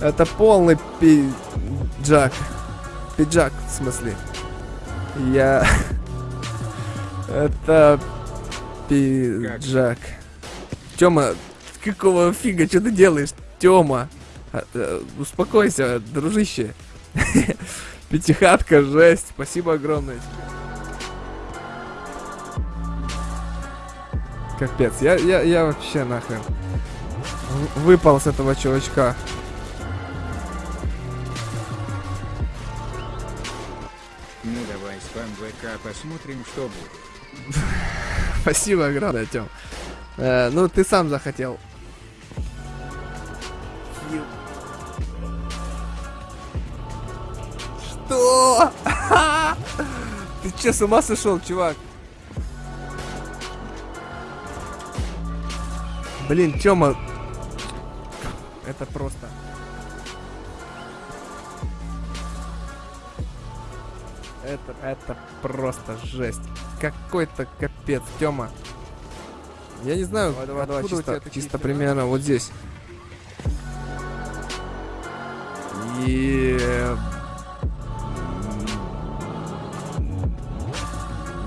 Это полный пиджак. Пиджак, в смысле. Я... Это пиджак. Тёма, какого фига, что ты делаешь? Тёма, а, э, успокойся, дружище. Пятихатка, жесть. Спасибо огромное тебе. Капец, я, я, я вообще нахрен выпал с этого чувачка. Ну давай спам ВК посмотрим, что будет. Спасибо огромное, Тём. Э, ну, ты сам захотел. Что? Ты че, с ума сошел, чувак? Блин, Тёма. Это просто. Это, это просто жесть. Какой-то капец, Тёма. Я не знаю, давай, давай, у чисто- чисто чисто примерно вот здесь. Е...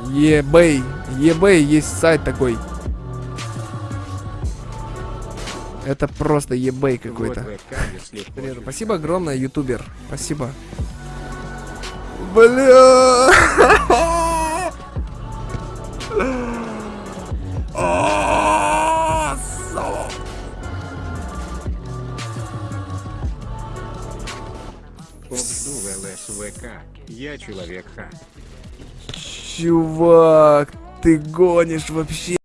eBay. eBay есть сайт такой. Это просто eBay какой-то. Спасибо огромное, ютубер. Спасибо. Бля. А, ЛСВК. Я человек ха. Чувак, ты гонишь вообще.